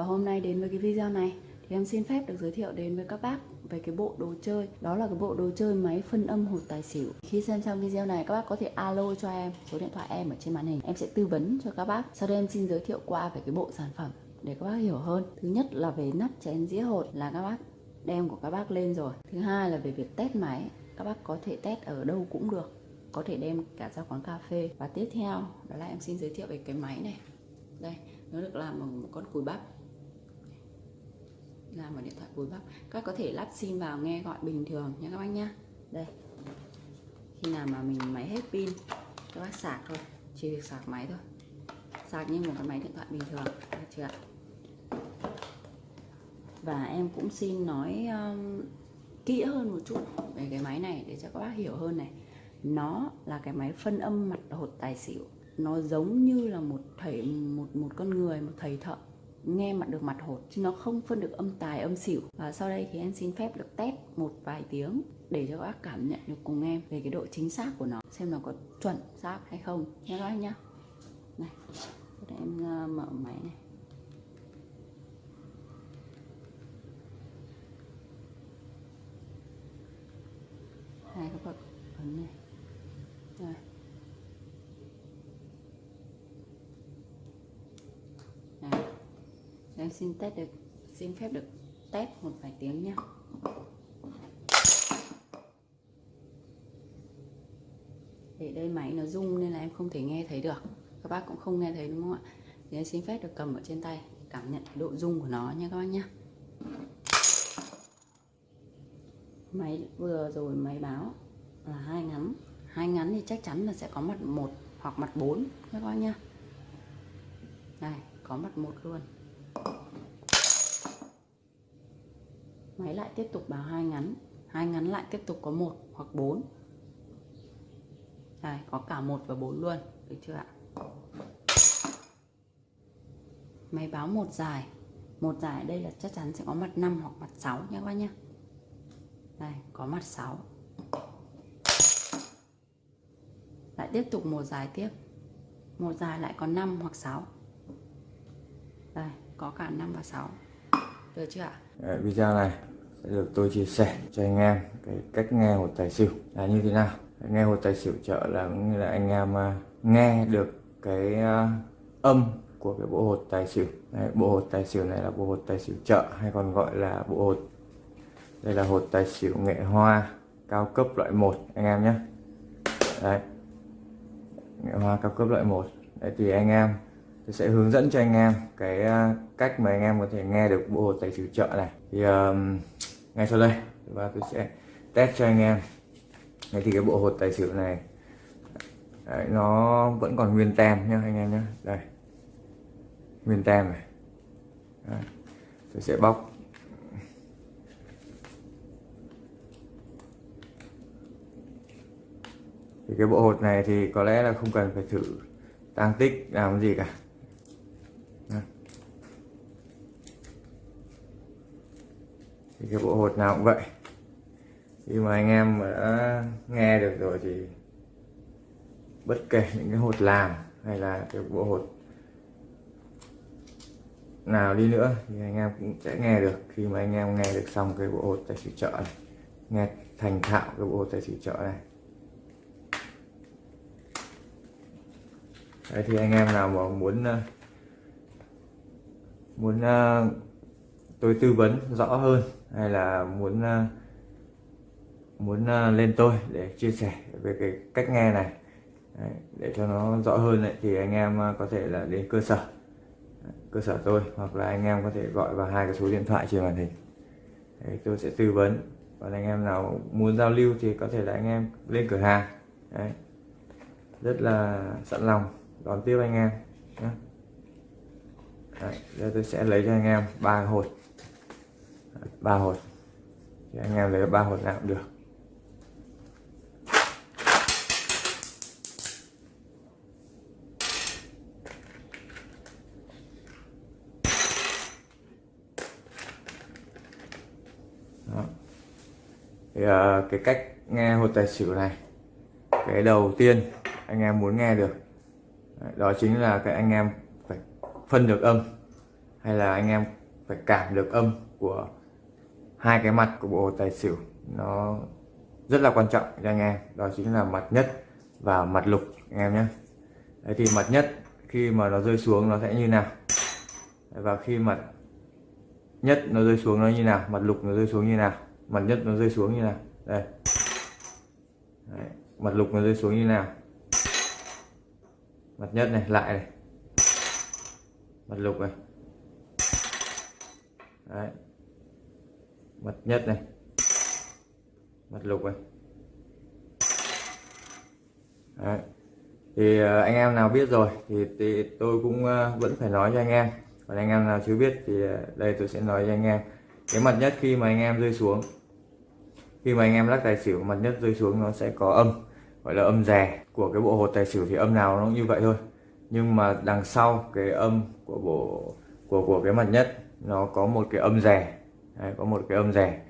Và hôm nay đến với cái video này thì em xin phép được giới thiệu đến với các bác về cái bộ đồ chơi. Đó là cái bộ đồ chơi máy phân âm hột tài xỉu. Khi xem xong video này, các bác có thể alo cho em số điện thoại em ở trên màn hình. Em sẽ tư vấn cho các bác. Sau đây em xin giới thiệu qua về cái bộ sản phẩm để các bác hiểu hơn. Thứ nhất là về nắp chén dĩa hột là các bác đem của các bác lên rồi. Thứ hai là về việc test máy, Các bác có thể test ở đâu cũng được. Có thể đem cả ra quán cà phê. Và tiếp theo, đó là em xin giới thiệu về cái máy này. Đây, nó được làm bằng một con cùi bắp ra một điện thoại cùi bắp. Các có thể lắp sim vào nghe gọi bình thường nha các bác nhá. Đây. Khi nào mà mình máy hết pin các bác sạc thôi. Chỉ việc sạc máy thôi. Sạc như một cái máy điện thoại bình thường. Được chưa ạ? Và em cũng xin nói um, kỹ hơn một chút về cái máy này để cho các bác hiểu hơn này. Nó là cái máy phân âm mặt hột tài xỉu. Nó giống như là một thầy một một con người một thầy thợ nghe mặt được mặt hột chứ nó không phân được âm tài, âm xỉu. Và sau đây thì em xin phép được test một vài tiếng để cho các bác cảm nhận được cùng em về cái độ chính xác của nó, xem nó có chuẩn xác hay không. Nhé các anh nhá. Này, để em ờ, mở máy này. Hai cái bậc ấn này. Rồi. Em xin test được, xin phép được test một vài tiếng nhé để đây máy nó rung nên là em không thể nghe thấy được. Các bác cũng không nghe thấy đúng không ạ? Thì em xin phép được cầm ở trên tay, cảm nhận độ rung của nó nha các bác nhé máy vừa rồi máy báo là hai ngắn. Hai ngắn thì chắc chắn là sẽ có mặt một hoặc mặt 4 các bác nhá. Này có mặt một luôn. Máy lại tiếp tục báo hai ngắn. Hai ngắn lại tiếp tục có một hoặc bốn. Đây có cả một và bốn luôn. Được chưa ạ? Máy báo một dài. Một dài đây là chắc chắn sẽ có mặt 5 hoặc mặt 6 nhé các bác nhé đây có mặt 6 lại tiếp tục một dài tiếp. Một dài lại có 5 hoặc 6 đây có cả 5 và 6 được chưa ạ? Đấy, video này sẽ được tôi chia sẻ cho anh em cái cách nghe hột tài xỉu là như thế nào. Nghe hột tài xỉu chợ là cũng như là anh em à, nghe được cái à, âm của cái bộ hột tài xỉu. Đấy, bộ hột tài xỉu này là bộ hột tài xỉu chợ hay còn gọi là bộ hột. Đây là hột tài xỉu nghệ hoa cao cấp loại 1 anh em nhé. Đấy nghệ hoa cao cấp loại 1 đấy thì anh em tôi sẽ hướng dẫn cho anh em cái à, cách mà anh em có thể nghe được bộ hột tài xỉu chợ này. Thì um, ngay sau đây và tôi sẽ test cho anh em. Đấy thì cái bộ hột tài xỉu này đấy, nó vẫn còn nguyên tem nhá anh em nhé đây nguyên tem này. Đấy. tôi sẽ bóc. Thì cái bộ hột này thì có lẽ là không cần phải thử tăng tích làm gì cả. Thì cái bộ hột nào cũng vậy. Khi mà anh em mà đã nghe được rồi thì bất kể những cái hột làm hay là cái bộ hột nào đi nữa thì anh em cũng sẽ nghe được. Khi mà anh em nghe được xong cái bộ hột tài xỉu chợ này, nghe thành thạo cái bộ hột tài xỉu chợ này. Đấy, thì anh em nào mà muốn ờ, muốn ờ, tôi tư vấn rõ hơn hay là muốn ờ, muốn ờ, lên tôi để chia sẻ về cái cách nghe này. Đấy, để cho nó rõ hơn thì anh em ờ, có thể là đến cơ sở. Cơ sở tôi hoặc là anh em có thể gọi vào hai cái số điện thoại trên màn hình. Đấy, tôi sẽ tư vấn. Còn anh em nào muốn giao lưu thì có thể là anh em lên cửa hàng. Đấy, rất là sẵn lòng đón tiếp anh em nhé. Đấy, giờ tôi sẽ lấy cho anh em ba hột ba hột thì anh em lấy ba hột nào cũng được Đó. Thì, uh, cái cách nghe hột tài xỉu này cái đầu tiên anh em muốn nghe được đó chính là cái anh em phải phân được âm hay là anh em phải cảm được âm của hai cái mặt của bộ tài xỉu nó rất là quan trọng cho anh em. Đó chính là mặt nhất và mặt lục, anh em nhé. Đấy thì mặt nhất, khi mà nó rơi xuống nó sẽ như nào? Và khi mặt nhất nó rơi xuống nó như nào? Mặt lục nó rơi xuống như nào? Mặt nhất nó rơi xuống như nào? Đây. Đấy. mặt lục nó rơi xuống như nào? Mặt nhất này, lại này. Mặt lục này. Đấy mặt nhất này. Mặt lục này Đấy. thì ờ, anh em nào biết rồi thì, thì tôi cũng ờ, vẫn phải nói cho anh em. Còn anh em nào chưa biết thì ờ, đây tôi sẽ nói cho anh em. Cái mặt nhất khi mà anh em rơi xuống khi mà anh em lắc tài xỉu mặt nhất rơi xuống nó sẽ có âm gọi là âm rè của cái bộ hột tài xỉu. Thì âm nào nó cũng như vậy thôi. Nhưng mà đằng sau cái âm của bộ của của cái mặt nhất nó có một cái âm rè. Đấy, có một cái âm rè.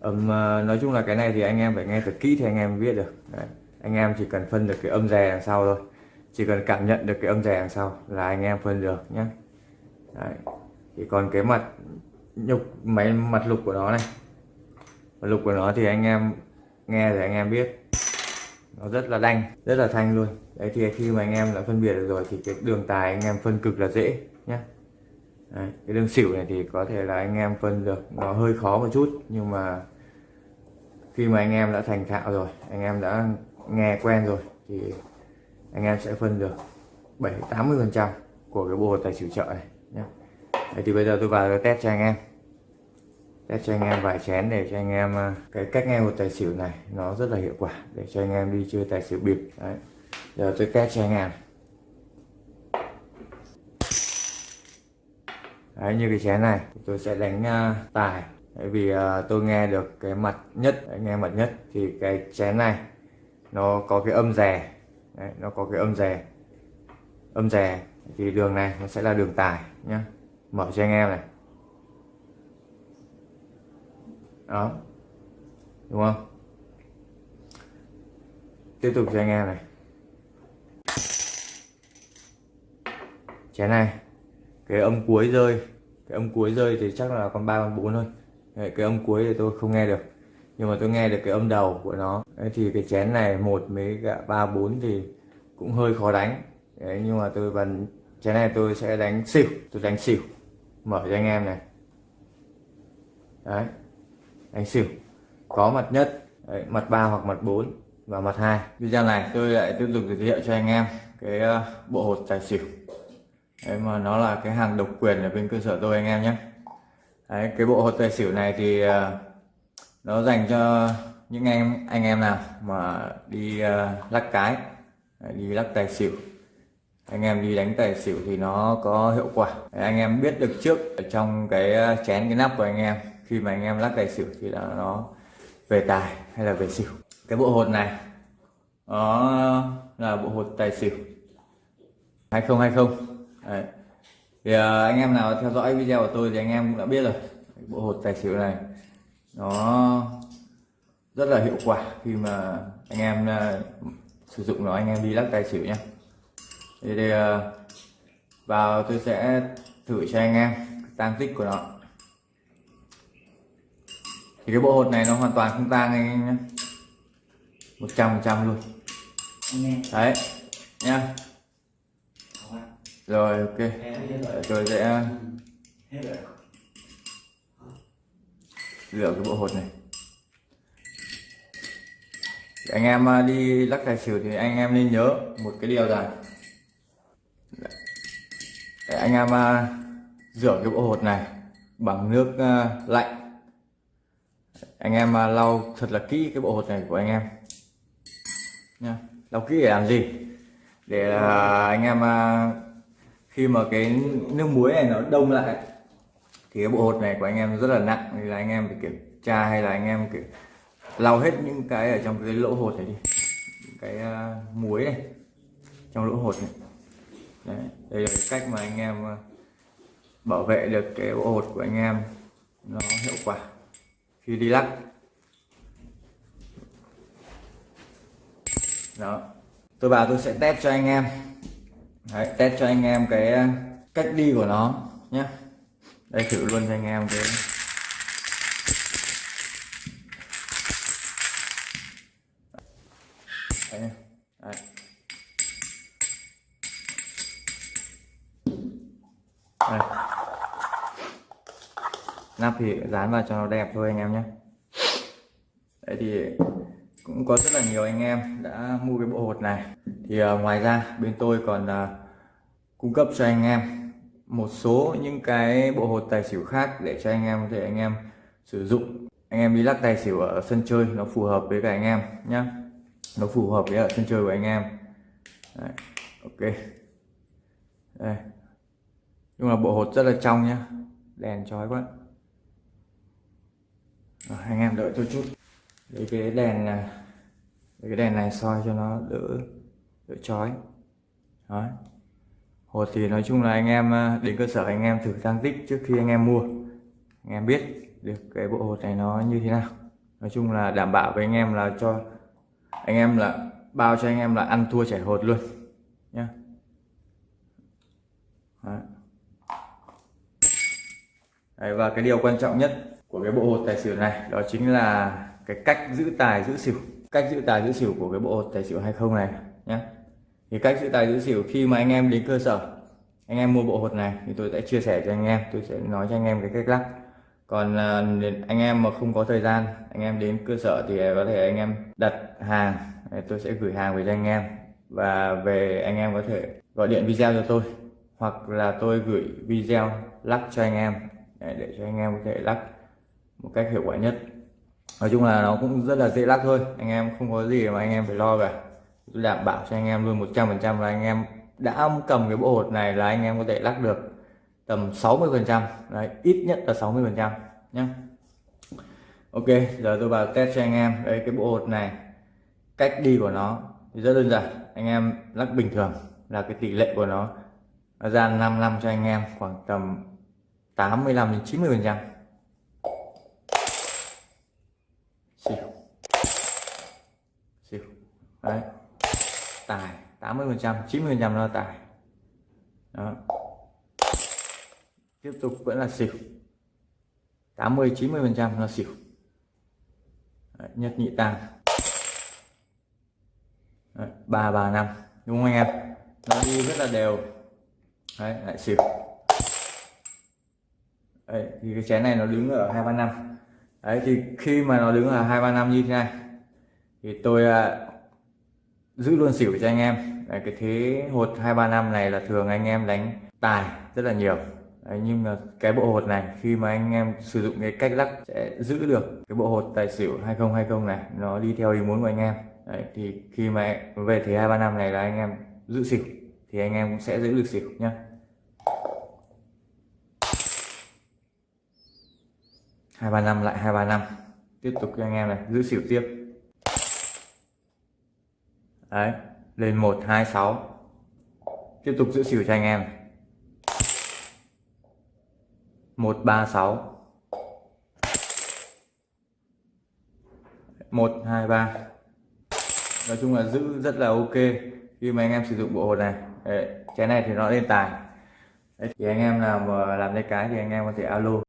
Âm ờ, nói chung là cái này thì anh em phải nghe thật kỹ thì anh em biết được. Đấy. anh em chỉ cần phân được cái âm rè đằng sau thôi. Chỉ cần cảm nhận được cái âm rè đằng sau là anh em phân được nhé Đấy. thì còn cái mặt nhục máy mặt lục của nó này. Mặt lục của nó thì anh em nghe thì anh em biết. Nó rất là đanh rất là thanh luôn. Đấy thì khi mà anh em đã phân biệt được rồi thì cái đường tài anh em phân cực là dễ nhé đấy, cái đường xỉu này thì có thể là anh em phân được. Nó hơi khó một chút nhưng mà khi mà anh em đã thành thạo rồi anh em đã nghe quen rồi thì anh em sẽ phân được 7 80 phần trăm của cái bộ tài xỉu chợ này nhé. Đấy, thì bây giờ tôi vào tôi test cho anh em. Test cho anh em vài chén để cho anh em à, cái cách nghe một tài xỉu này nó rất là hiệu quả để cho anh em đi chơi tài xỉu bịp. Đấy giờ tôi test cho anh em. Đấy như cái chén này tôi sẽ đánh uh, tài. Đấy, vì uh, tôi nghe được cái mặt nhất nghe mặt nhất thì cái chén này nó có cái âm rè. Đấy, nó có cái âm rè. Âm rè thì đường này nó sẽ là đường tài nhá. Mở cho anh em này. Đó. Đúng không? Tiếp tục cho anh em này. Chén này cái âm cuối rơi cái âm cuối rơi thì chắc là con ba con bốn thôi. Đấy, cái âm cuối thì tôi không nghe được. Nhưng mà tôi nghe được cái âm đầu của nó. Đấy, thì cái chén này một mấy cả ba bốn thì cũng hơi khó đánh. Đấy, nhưng mà tôi vẫn chén này tôi sẽ đánh xỉu tôi đánh xỉu. Mở cho anh em này. Đấy đánh xỉu. Có mặt nhất đấy, mặt ba hoặc mặt 4 và mặt hai. Video này tôi lại tiếp tục giới thiệu cho anh em cái ờ, bộ hột tài xỉu đấy mà nó là cái hàng độc quyền ở bên cơ sở tôi anh em nhé. Đấy cái bộ hột tài xỉu này thì uh, nó dành cho những anh anh em nào mà đi uh, lắc cái à, đi lắc tài xỉu. Anh em đi đánh tài xỉu thì nó có hiệu quả. Anh em biết được trước ở trong cái chén cái nắp của anh em khi mà anh em lắc tài xỉu thì là nó về tài hay là về xỉu. Cái bộ hột này nó là bộ hột tài xỉu. 2020 Đấy. thì uh, anh em nào theo dõi video của tôi thì anh em cũng đã biết rồi. Bộ hột tài xỉu này nó rất là hiệu quả khi mà anh em uh, sử dụng nó anh em đi lắc tài xỉu nhé thì, thì uh, vào tôi sẽ thử cho anh em tăng tích của nó. Thì cái bộ hột này nó hoàn toàn không tang anh em nhé một trăm phần trăm luôn. Đấy nha rồi, ok. Tôi sẽ rửa cái bộ hột này. Anh em à, đi lắc tài xỉu thì anh em nên nhớ một cái điều rằng để anh em à, rửa cái bộ hột này bằng nước à, lạnh. Anh em lau thật là kỹ cái bộ hột này của anh em. Nha. Lau kỹ để làm gì? Để anh em khi mà cái nước muối này nó đông lại thì cái bộ hột này của anh em rất là nặng. Thì là anh em phải kiểm tra hay là anh em kiểu lau hết những cái ở trong cái lỗ hột này đi. Cái uh, muối này trong lỗ hột này. Đấy, đây là cái cách mà anh em uh, bảo vệ được cái bộ hột của anh em nó hiệu quả. Khi đi lắc. Đó. Tôi bảo tôi sẽ test cho anh em. Đấy, test cho anh em cái ờ, cách đi của nó nhé đây thử luôn cho anh em cái đấy, đấy. Đây. nắp thì dán vào cho nó đẹp thôi anh em nhé đấy thì cũng có rất là nhiều anh em đã mua cái bộ hột này. Thì uh, ngoài ra bên tôi còn uh, cung cấp cho anh em một số những cái bộ hột tài xỉu khác để cho anh em có thể anh em sử dụng. Anh em đi lắc tài xỉu ở sân chơi nó phù hợp với cả anh em nhé nó phù hợp với ở sân chơi của anh em. Đấy. ok. Đây. Nhưng là bộ hột rất là trong nhá. Đèn chói quá. Rồi, anh em đợi tôi chút lấy cái đèn này lấy cái đèn này soi cho nó đỡ đỡ chói. Đó hột thì nói chung là anh em ờ, đến cơ sở anh em thử tăng tích trước khi anh em mua. Anh em biết được cái bộ hột này nó như thế nào. Nói chung là đảm bảo với anh em là cho anh em là bao cho anh em là ăn thua chảy hột luôn nhá. Đấy. Đấy, và cái điều quan trọng nhất cái bộ hột tài xỉu này, đó chính là cái cách giữ tài giữ xỉu. Cách giữ tài giữ xỉu của cái bộ hột tài xỉu hay không này nhé thì cách giữ tài giữ xỉu khi mà anh em đến cơ sở, anh em mua bộ hột này thì tôi sẽ chia sẻ cho anh em, tôi sẽ nói cho anh em cái cách lắc còn à, anh em mà không có thời gian, anh em đến cơ sở thì có thể anh em đặt hàng tôi sẽ gửi hàng về cho anh em. Và về anh em có thể gọi điện video cho tôi, hoặc là tôi gửi video lắc cho anh em, để cho anh em có thể lắc một cách hiệu quả nhất. Nói chung là nó cũng rất là dễ lắc thôi. Anh em không có gì mà anh em phải lo cả. Tôi đảm bảo cho anh em luôn 100% là anh em đã cầm cái bộ hột này là anh em có thể lắc được tầm 60 phần trăm. Đấy ít nhất là 60 phần trăm nhé Ok giờ tôi vào test cho anh em. Đây cái bộ hột này cách đi của nó thì rất đơn giản. Anh em lắc bình thường là cái tỷ lệ của nó, nó ra 5 năm cho anh em khoảng tầm 85 đến 90 phần trăm xỉu xỉu đấy. Tài 80 phần trăm 90 phần trăm là tài. Đó. Tiếp tục vẫn là xỉu. 80 90 phần trăm là xỉu. Đấy, nhất nhị tam. Ba ba năm. Đúng không anh em? Nó đi rất là đều. Đấy lại xỉu. Đấy, thì cái chén này nó đứng ở hai ba năm. Đấy thì khi mà nó đứng ở hai ba năm như thế này thì tôi à, giữ luôn xỉu cho anh em. Đấy, cái thế hột hai ba năm này là thường anh em đánh tài rất là nhiều. Đấy, nhưng mà cái bộ hột này khi mà anh em sử dụng cái cách lắc sẽ giữ được cái bộ hột tài xỉu 2020 này nó đi theo ý muốn của anh em. Đấy, thì khi mà về thế hai ba năm này là anh em giữ xỉu thì anh em cũng sẽ giữ được xỉu nhá. Hai ba năm lại hai ba năm. Tiếp tục cho anh em này giữ xỉu tiếp đấy lên một hai sáu. Tiếp tục giữ xỉu cho anh em. Một ba sáu. Một hai ba. Nói chung là giữ rất là ok khi mà anh em sử dụng bộ hột này. Đấy, cái này thì nó lên tài. Đấy, thì anh em nào mà làm cái cái thì anh em có thể alo.